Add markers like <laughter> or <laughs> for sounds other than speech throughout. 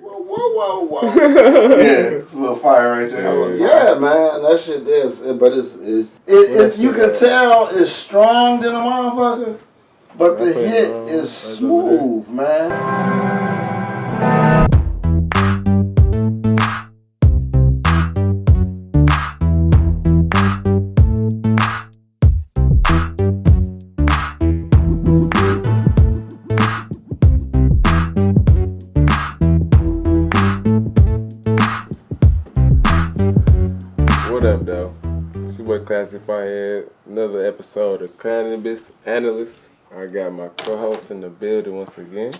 whoa, whoa. <laughs> yeah, it's a little fire right there. Yeah, man, that shit is, but it's, it's it, it, you can tell it's strong than a motherfucker, but the hit is smooth, man. Boy Classic Firehead. Another episode of Cannabis Analyst. I got my co-host in the building once again.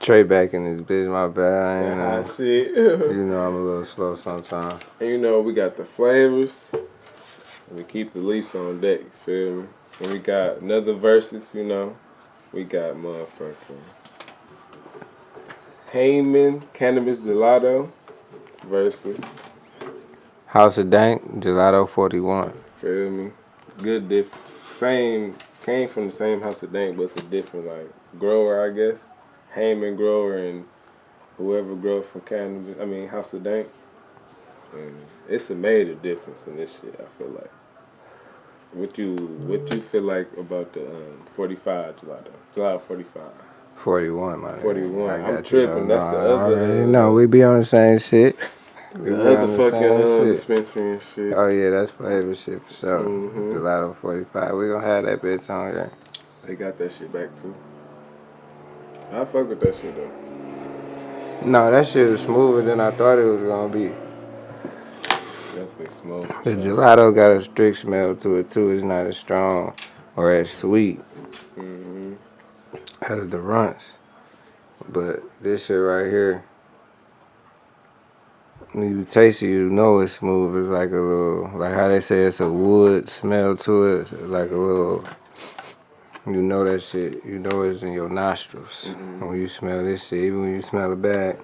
Trey back in his bitch, my bad. I ain't know. shit. <laughs> You know I'm a little slow sometimes. and you know, we got the flavors. We keep the leaves on deck, you feel me? And we got another verses, you know. We got motherfucking Heyman Cannabis Gelato versus, House of Dank, Gelato 41. feel me? Good difference. Same, came from the same house of dank, but it's a different, like, grower, I guess. Heyman grower and whoever grows from cannabis, I mean, house of dank. And it's a major difference in this shit, I feel like. What you what you feel like about the um, 45 gelato? Gelato 45. 41, my 41. I I'm tripping. That's the other, know, we be on the same shit. We The other fucking uh, dispensary and shit. Oh yeah, that's flavor shit for sure. Mhm. Gelato 45. We gonna have that bitch on there. They got that shit back too. I fuck with that shit though. No, that shit was smoother than I thought it was gonna be. Definitely smooth. The gelato got a strict smell to it too. It's not as strong or as sweet hmm as the runts. But this shit right here, when you taste it, you know it's smooth. It's like a little, like how they say it's a wood smell to it. It's like a little, you know that shit. You know it's in your nostrils mm-hmm. when you smell this shit. Even when you smell it back,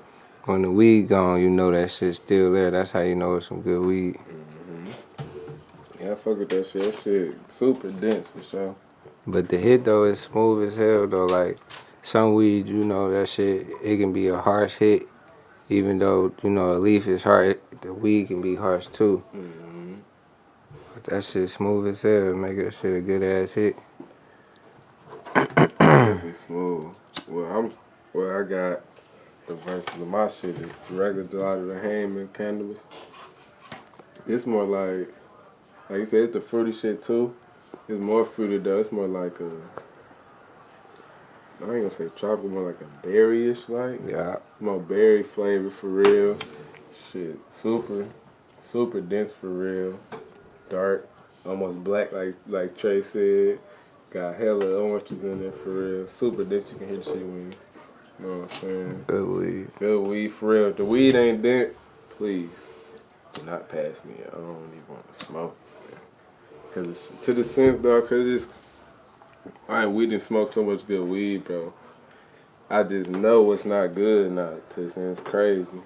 when the weed gone, you know that shit's still there. That's how you know it's some good weed. Mm-hmm. Yeah, I fuck with that shit. That shit super dense for sure. But the hit though is smooth as hell though. Like some weed, you know that shit, it can be a harsh hit. Even though you know a leaf is hard, the weed can be harsh too. But that shit smooth as hell. Make that shit a good ass hit. Definitely smooth. Well, I'm. Well, I got the verses of my shit is regular gelato, the Heyman cannabis. It's more like, like you said, it's the fruity shit too. It's more fruity though. It's more like a. I ain't gonna say tropical, more like a berryish like. Yeah. More berry flavor for real. Shit, super, super dense for real. Dark, almost black like like Trey said. Got hella oranges in there for real. Super dense. You can hear the shit when you know what I'm saying. Good weed. Good weed for real. If the weed ain't dense, please do not pass me. I don't even want to smoke. Cause it's, to the sense though, cause it's just I ain't we didn't smoke so much good weed, bro. I just know it's not good not to and it's crazy.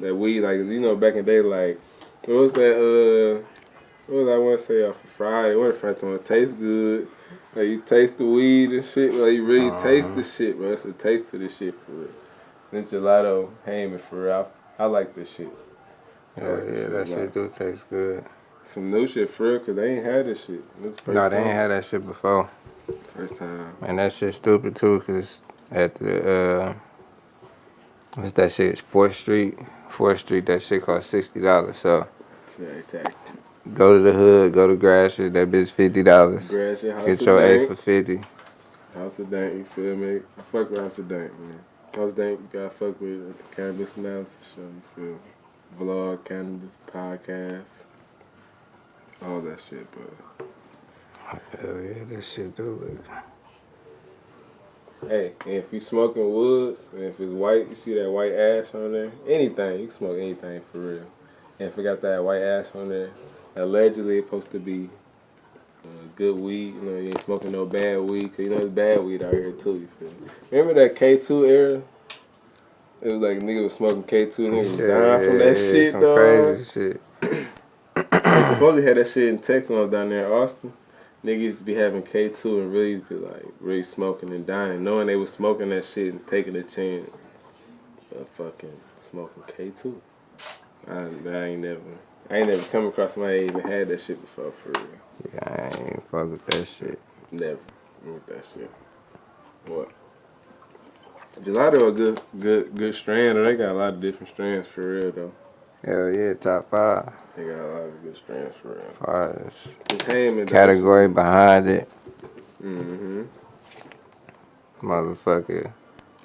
That we like you know, back in the day, like what was that? Uh, what was I want to say off of Friday? What if Friday one tastes good? Like you taste the weed and shit. Like you really taste the shit, bro. It's a taste of the shit for real. This gelato Heyman for real. I, I like this shit. Yeah, like this yeah, that a lot. shit do taste good. Some new shit for real, cause they ain't had this shit. This No, they time. ain't had that shit before. First time. And that shit stupid too, cause at the uh, what's that shit? Fourth Street. Fourth Street. That shit cost sixty dollars. So go to the hood, go to Gratiot. That bitch fifty dollars. Grass your house Get your dank. for fifty. House of Dank, you feel me? I fuck with House of Dank, man. House of Dank, you gotta fuck with the cannabis analysis show, you feel me? Vlog, cannabis, podcast, all that shit, but Hell yeah, that shit do look. Hey, if you smoking woods, and if it's white, you see that white ash on there, anything, you can smoke anything for real. And if it got that white ash on there, allegedly it's supposed to be uh, good weed, you know, you ain't smoking no bad weed, cause you know there's bad weed out here too, you feel me? Remember that K2 era? It was like niggas was smoking K2, niggas was dying from that shit, some dog. crazy shit. <coughs> They supposedly had that shit in Texas when I was down there in Austin. Niggas be having K2 and really be like really smoking and dying, knowing they was smoking that shit and taking a chance. of fucking smoking K two. I, I ain't never, I ain't never come across somebody even had that shit before for real. Yeah, I ain't fuck with that shit. Never with that shit. What? Gelato a good, good, good strand. Or they got a lot of different strands for real though. Hell yeah, top five. They got a lot of good strands for real. Far as category behind it, Mm-hmm. motherfucker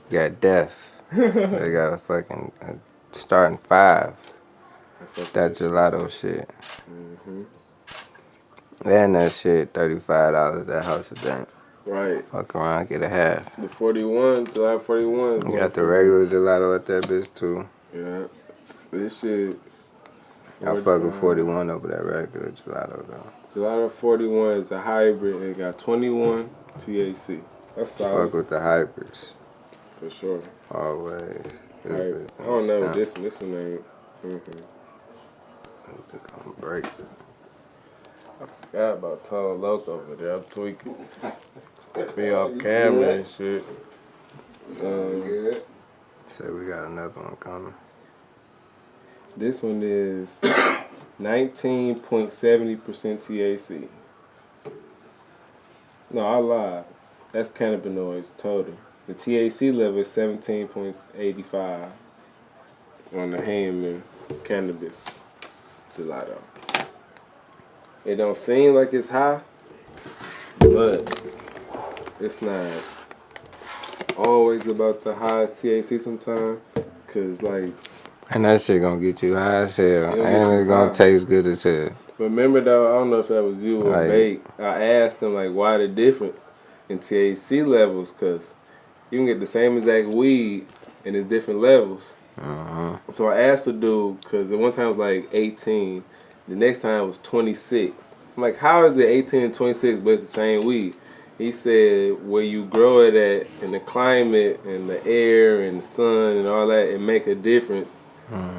got death. <laughs> they got a fucking uh starting five. That gelato shit. Mm-hmm. And that shit, thirty-five dollars. That house of dank. Right. Fuck around, get a half. The 41, July 41. You got the regular gelato at that bitch too. Yeah. This shit. I fuck with 41 over that regular gelato though. Gelato 41 is a hybrid. It got 21 THC. That's solid Fuck with the hybrids. for sure. Always. This Right. I don't know stamp. this this one ain't. Mm-hmm. It's gonna break. Forgot about Tolo Loco over there. I'm tweaking. Be off camera and shit. Um, Good. Say we got another one coming. This one is 19.70% TAC. No, I lied. That's cannabinoids total. The TAC level is 17.85 on the Hammond cannabis gelato. It don't seem like it's high, but it's not always about the highest TAC sometimes. Cause like And that shit gonna get you high as hell. It'll And it's gonna high. taste good as hell. Remember though, I don't know if that was you or. Bake. I asked him like why the difference in THC levels, cause you can get the same exact weed and it's different levels. Uh-huh. So I asked the dude, cause the one time it was like 18, the next time it was 26. I'm like, how is it 18 and 26 but it's the same weed? He said where you grow it at and the climate and the air and the sun and all that, it make a difference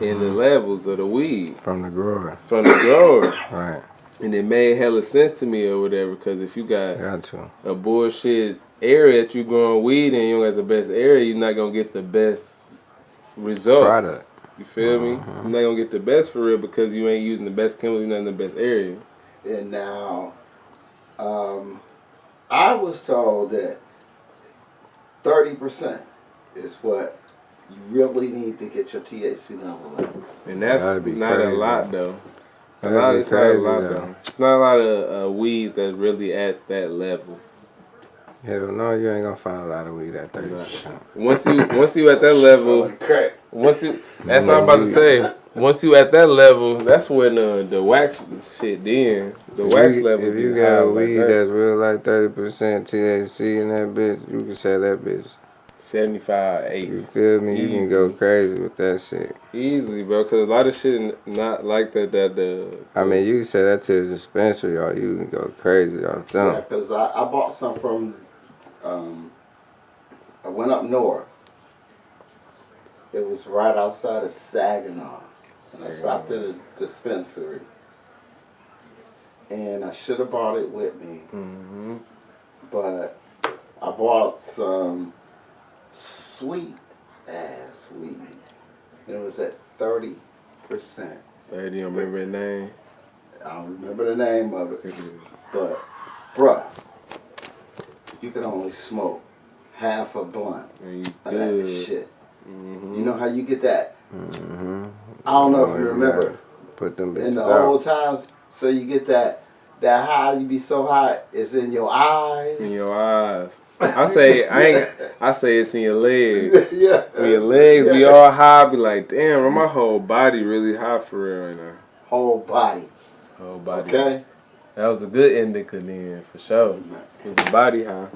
in the levels of the weed From the grower. from the grower. <coughs> Right. And it made hella sense to me or whatever, because if you got Got to. a bullshit area that you're growing weed in, you don't got the best area, you're not gonna get the best results. Product. You feel me? You're not gonna get the best for real because you ain't using the best chemicals, you're not in the best area. And now, um, I was told that thirty percent is what you really need to get your THC level up. And that's That'd be not a lot though. A lot, it's not a lot though. though. It's not a lot of uh, weeds that's really at that level. Hell no, you ain't gonna find a lot of weed at 30%. Once you once you at that <laughs> level, crack. Once you, that's what I'm about to say. Once you at that level, that's when uh, the wax shit. Then the If wax you, level. If you got high a like weed that. that's real like 30% THC in that bitch, you can sell that bitch. 75, 8. You feel me? You can go crazy with that shit. Easily, bro. Because a lot of shit not like that. That the. I mean, you can sell that to the dispensary or you can go crazy off Yeah, them. because I, I bought some from, um, I went up north. It was right outside of Saginaw. And I stopped at a dispensary. And I should have brought it with me. Mm -hmm. But I bought some sweet ass weed. And it was at 30%. 30, you don't remember the name? I don't remember the name of it. But, bruh, you can only smoke half a blunt And you of that good. shit. hmm You know how you get that? Mm-hmm. I don't know if you remember. Put them In the out. old times, so you get that that high, you be so high, it's in your eyes. In your eyes. I say, I ain't. I say it's in your legs. <laughs> yeah. When your legs be all high, be like, damn, bro, my whole body really high for real right now. Whole body. Whole body. Okay? That was a good indica then, for sure. It was a body high.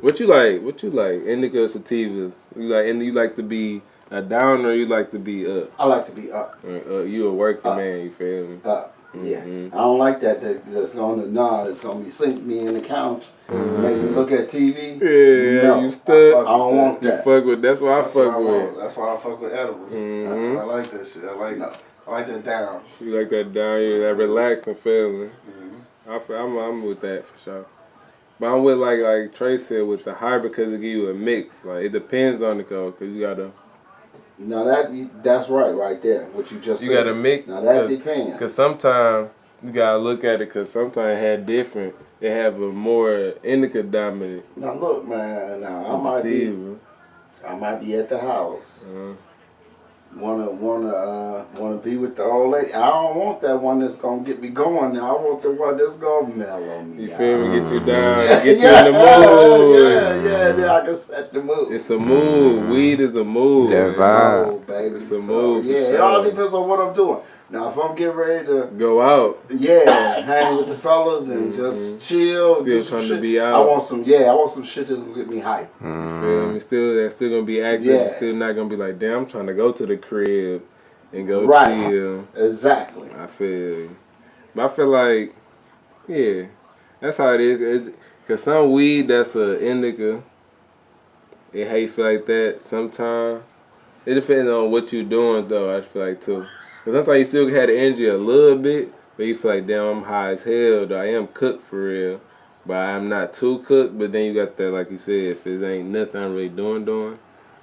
What you like? What you like? Indica or sativas? You like? And you like to be a downer? you like to be up? I like to be up, Uh, uh, you a working Up. man? You feel me? up. Yeah. Mhm. I don't like that, that that's going to nod. It's going to be sink me in the couch, make me look at TV. Yeah, No, you stuck. I don't want You that. fuck with. That's what I what fuck I with. That's why I fuck with edibles. Mhm. I, I like that shit. I like No. I like that down. You like that down here, that relaxing feeling. Mhm. I feel, I'm, I'm with that for sure. But I'm with like like Trey said with the hybrid because it give you a mix. Like it depends on the code because you gotta Now that that's right, right there. What you just You said. gotta mix. Now that cause, depends. Cause sometimes you gotta look at it. Cause sometimes it had different. They have a more indica dominant. Now look, man. Now I might be. I might be at the house. Uh, Wanna, wanna, uh, wanna be with the old lady. I don't want that one that's gonna get me going. Now I want the one that's gonna mellow me. you feel me? Get you down. Yeah, Get yeah, you in the mood. Yeah, yeah, then I can set the mood. It's a mood. Weed is a mood. That's vibe. Baby. It's a So, move for Yeah, it all depends on what I'm doing. Now, if I'm getting ready to, Go out. yeah, hang with the fellas and mm-hmm. just chill, Still do some trying to shit, be I want some, yeah, I want some shit that'll get me hype. Feel me? Mm. Still, that's still gonna be active. Yeah. Still not gonna be like, damn, I'm trying to go to the crib and go Right. chill. Exactly. I feel. But I feel like, yeah, that's how it is. It's, Cause some weed that's a indica, it how you feel like that. Sometimes it depends on what you're doing though. I feel like too. Cause sometimes you still had the energy a little bit, but you feel like damn, I'm high as hell. Though I am cooked for real, but I'm not too cooked. But then you got that, like you said, if it ain't nothing I'm really doing, doing.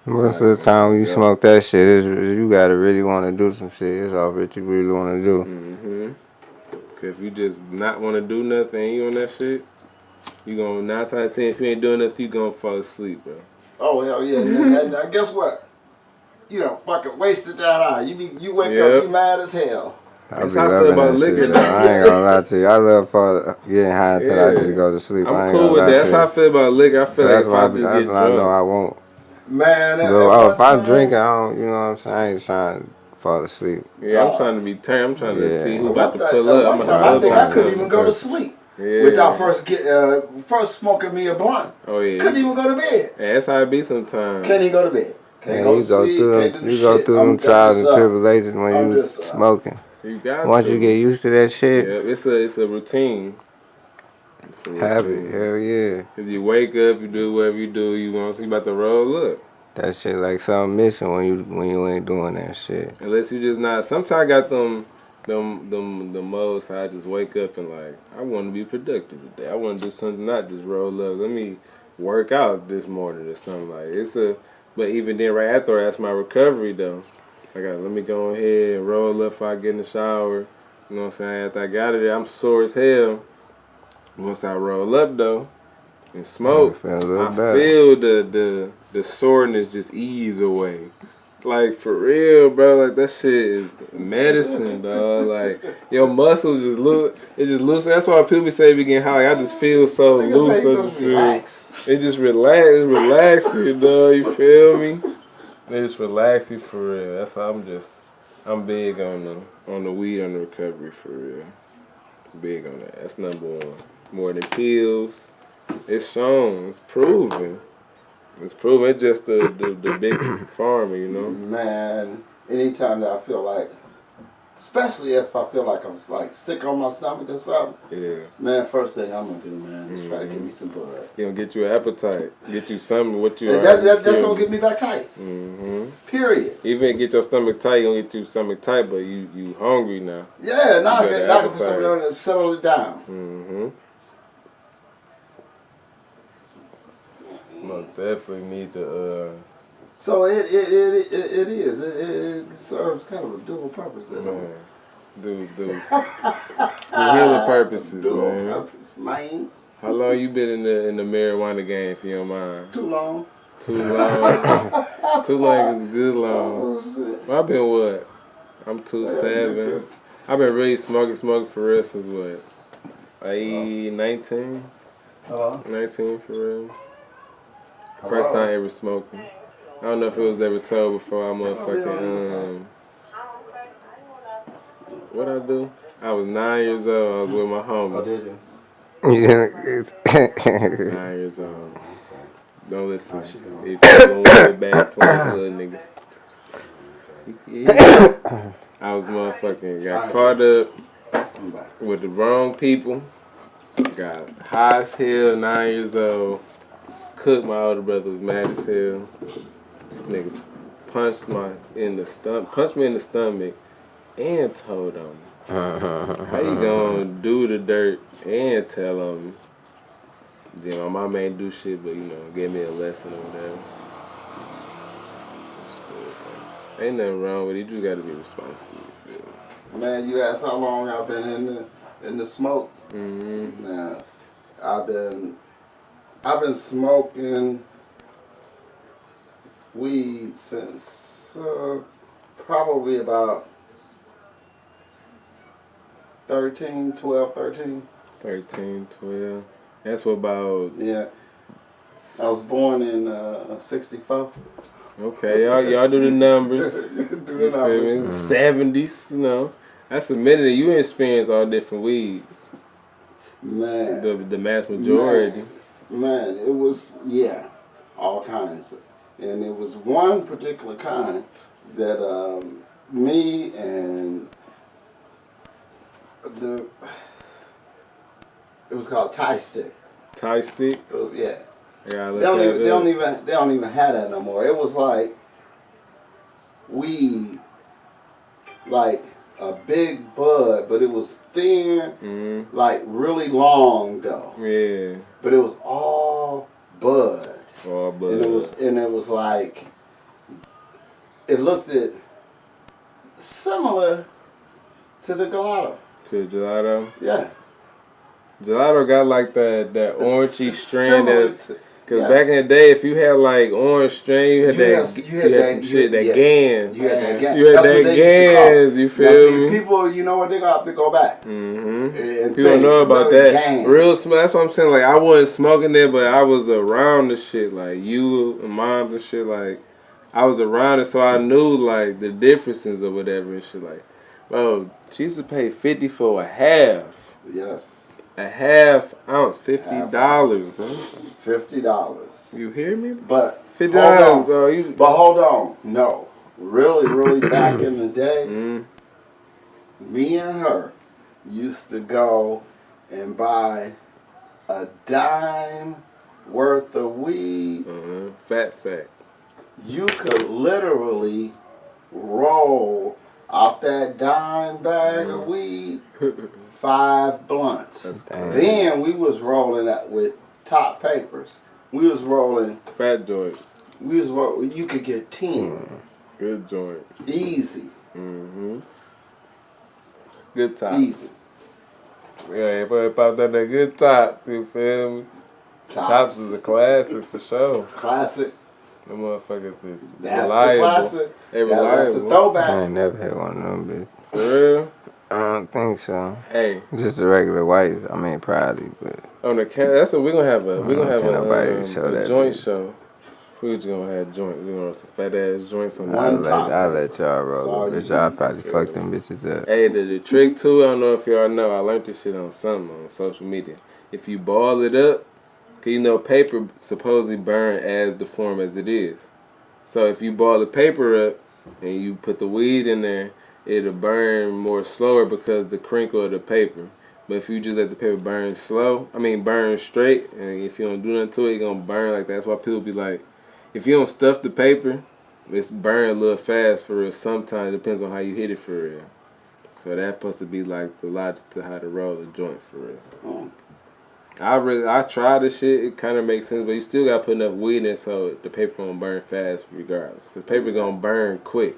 Most of the time when you Yeah. smoke that shit, it's, you gotta really want to do some shit. It's all what you really want to do. Mm-hmm. Cause if you just not want to do nothing, you on that shit, you gonna nine times out of ten if you ain't doing nothing, you gonna fall asleep, bro. Oh hell yeah! and, and, uh, guess what? You done fucking wasted that hour. You be, you wake Yeah. up, you mad as hell. I That's be how I feel loving about that liquor, shit. though. though. I ain't gonna lie to you. I love for getting high until I Yeah. just go to sleep. I I'm ain't cool gonna with lie that. That's how I feel about liquor. I feel That's like why I, if I be- just that's get what I know I won't. Man, at, Bro, at oh, one if I'm time- drinking, I don't, you know what I'm saying? I ain't trying to fall asleep. yeah, I'm trying to be turned. I'm trying to Yeah. see who At about one to time- pull up. I'm time, gonna I think I couldn't even go to sleep Yeah. without first get uh, first smoking me a blunt. Oh yeah. Couldn't even go to bed. Yeah, that's how it be sometimes. Can't even go to bed. Can't Man, you go sleep. through can't them, do you go through them I'm trials and tribulations when I'm you just, uh, smoking. You got Once to. you get used to that yeah, shit, it's a it's a routine. It's a habit, routine. hell yeah. Cause you wake up, you do whatever you do, you want you about to roll up. That shit like something missing when you when you ain't doing that shit. Unless you just not. Sometimes I got them, them, them, the most. I just wake up and like, I want to be productive today. I want to do something, not just roll up. Let me work out this morning or something like. It's a. But even then, right after that's my recovery though. I got let me go ahead and roll up before I get in the shower. You know what I'm saying? After I got it, I'm sore as hell. Once I roll up though, and smoke. Feel I feel the the the soreness just ease away. Like for real, bro. Like that shit is medicine, dog. Like your muscles just look, it just loose. That's why people say we get high. Like, I just feel so loose. I just feel, relax. it just relax, it relax you, dog. You feel me? It just relax you for real. That's how I'm just. I'm big on the on the weed on the recovery for real. Big on that. That's number one. More than pills. It's shown. It's proven. It's proven. It's just the the, the big <coughs> pharma, you know. Man, anytime that I feel like, especially if I feel like I'm like sick on my stomach or something, Yeah. man, first thing I'm gonna do, man, is try to Mm-hmm. give me some bud. You gonna get you an appetite. Get you something what you that, that, that's gonna get me back tight. Mm -hmm. Period. Even get your stomach tight, you gonna get you stomach tight, but you you hungry now. Yeah, now I You got can, now I can put something on and settle it down. hmm Most definitely need to uh So it it it, it, it is. It, it, serves kind of a dual purpose there. man do do for healing purposes, Dual man. purpose, man. How long you been in the in the marijuana game if you don't mind? Too long. Too long. <laughs> Too long is good long. Oh. I've been what? I'm two seven. I've been really smoking, smoking for real since what? Like 19? Hello. 19 for real. First time ever smoking. I don't know if it was ever told before I motherfucking, um, what I do? I was nine years old, I was with my Oh, homie. did you? Yeah. <laughs> Nine years old. Don't listen. If you going way back to us little niggas. Yeah. I was motherfucking, got caught up with the wrong people. Got high as hell, nine years old. Cooked my older brother was mad as hell. This nigga punched my in the stomach, punched me in the stomach, and told on me. <laughs> How you gonna do the dirt and tell on me? Then my mom ain't do shit, but you know, gave me a lesson or whatever. It's cool, man. Ain't nothing wrong with it. You just gotta be responsible. You? Man, you asked how long I've been in the in the smoke. Mm-hmm. Now, I've been I've been smoking weed since uh, probably about 13, 12, 13. 13, 12. That's what about, Yeah. I was born in uh, 64. okay, y'all, y'all do the numbers. <laughs> Do the feel numbers. 70s, you know. That's a minute that you experience all different weeds. Man. The, the mass majority. Man, it was yeah, all kinds, and it was one particular kind that um, me and the it was called Thai stick. Thai stick. It was yeah. Gotta They don't even they don't even they don't even have that no more. It was like weed, like a big bud, but it was thin, Mhm. like really long though. Yeah. But it was all bud. All blood. and it was and it was like it looked at similar to the gelato. to the gelato. Yeah, Gelato got like that that orangey S- strand that's Cause Yeah. back in the day, if you had like orange string, you had You that, had- you you had, had that- some you shit, had- that yeah. gans. you had that gas. You had That's that what they used gans, you Now, feel see, me? People, you know what? They're gonna have to go back. Mm-hmm. And People don't know about that. gang. Real smell. That's what I'm saying. Like I wasn't smoking it, but I was around the shit. Like you and moms and shit. Like I was around it, so I knew like the differences or whatever and shit. Like, bro, she used to pay fifty for a half, Yes, a half ounce, fifty dollars, fifty dollars. You hear me? But fifty dollars. You. But hold on, no, really, really back in the day, Mm, me and her used to go and buy a dime worth of weed. uh-huh. Fat sack. You could literally roll out that dime bag of weed <laughs> five blunts. Then we was rolling that with top papers. We was rolling. Fat joints. We was roll, You could get ten Good joints. easy, Mm-hmm. Good top. easy. Yeah, but pop that that good top. You feel me? Tops is a classic for sure. classic. The motherfuckers is That's reliable. the classic. They That- that's the reliable. I ain't never had one of them, bitch. For real? I don't think so. Hey, Just a regular white. I mean, probably, but on the can that's what we're gonna have a we're gonna have a, um, show a joint bitch. show. We just gonna have joint. We gonna have some fat ass joints on One I'll let. I'll let y'all That's all roll. you Bitch, y'all need. probably fuck them bitches up. Hey, the, the trick too, I don't know if y'all know, I learned this shit on something on social media. If you ball it up, cause you know paper supposedly burn as the form as it is. So if you ball the paper up and you put the weed in there, it'll burn more slower because the crinkle of the paper. But if you just let the paper burn slow, I mean burn straight, and if you don't do nothing to it, it's gonna burn like that. That's why people be like, if you don't stuff the paper, it's burn a little fast for real. Sometimes it depends on how you hit it for real. So that's supposed to be like the logic to how to roll a joint for real. Mm. I really I tried this shit. It kind of makes sense, but you still got to put enough weed in it so the paper gonna burn fast regardless. The paper gonna burn quick.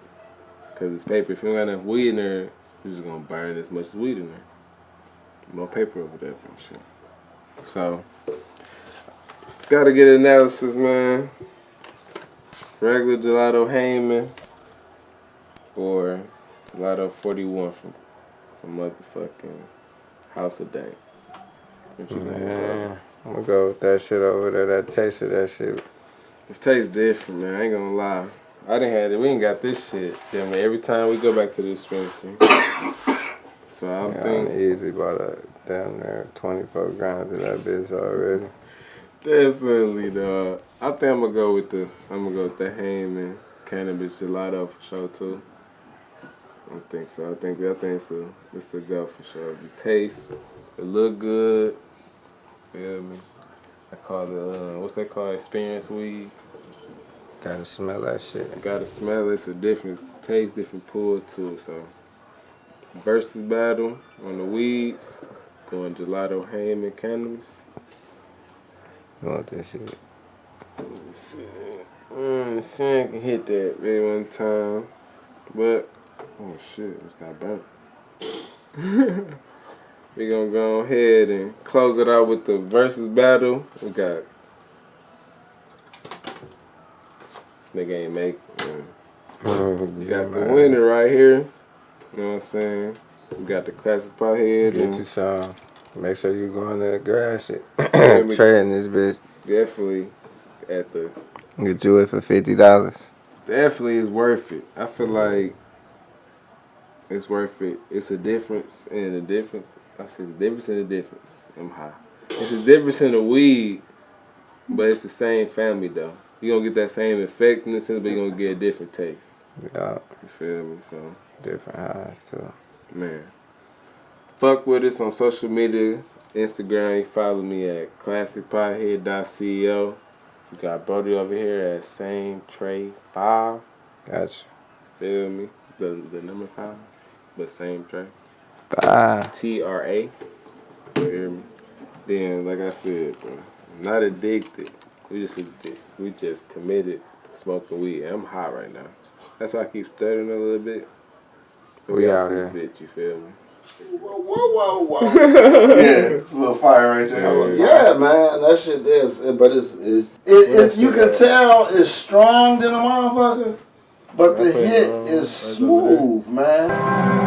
Cause it's paper. If you don't got enough weed in there, you're just gonna burn as much as weed in there. More paper over there and shit. So gotta get an analysis, man. Regular gelato Heyman or gelato 41 from from motherfucking House of Dank. What you think, bro? Man, I'm gonna go with that shit over there. That taste of that shit. It tastes different, man. I ain't gonna lie. I didn't have it. We ain't got this shit. Yeah, man. Every time we go back to the dispensary. So I'm Yeah, I thinking easily bought a down there 24 grams of that bitch already. definitely dog. I think I'm gonna go with the I'm gonna go with the Heyman cannabis gelato for sure too. I don't think so. I think I think it's a it's a go for sure. The taste, it look good. Feel me? I call it uh, what's that called? Experience weed. Gotta smell that shit. Gotta smell it. It's a different taste, different pull to it. So, versus battle on the weeds, going gelato, ham, and cannabis. You want this shit? Let me see. Mm, see, can hit that maybe one time. But oh shit, it's got burnt. <laughs> we gonna go ahead and close it out with the versus battle. We got this nigga ain't make. man. Oh, we got the winner right here. You know what I'm saying? We got the classic pothead Get you some. Make sure you go in there and grass it. Trading this bitch. definitely at the Get you it for fifty dollars. definitely is worth it. I feel like it's worth it. It's a difference in the difference. I said the difference in the difference. I'm high. It's a difference in the weed, but it's the same family though. You gonna get that same effect in the sense, but you're gonna get a different taste. Yeah, You feel me? So different highs too. man, fuck with us on social media. Instagram, you follow me at classicpothead.co. You got Brody over here at same tray five. Gotcha. Feel me? The the number five, but same tray. Bye. T R A. You hear me? Then, like I said, bro, not addicted. We just we just committed to smoking weed. I'm high right now. That's why I keep stuttering a little bit. But We got out here. Bitch, you feel me? Whoa, whoa, whoa, whoa. <laughs> Yeah, it's a little fire right there. yeah, man, that shit is, but it's, it's it, it, you can tell it's strong than a motherfucker, but the I put it hit is right over there. smooth, man.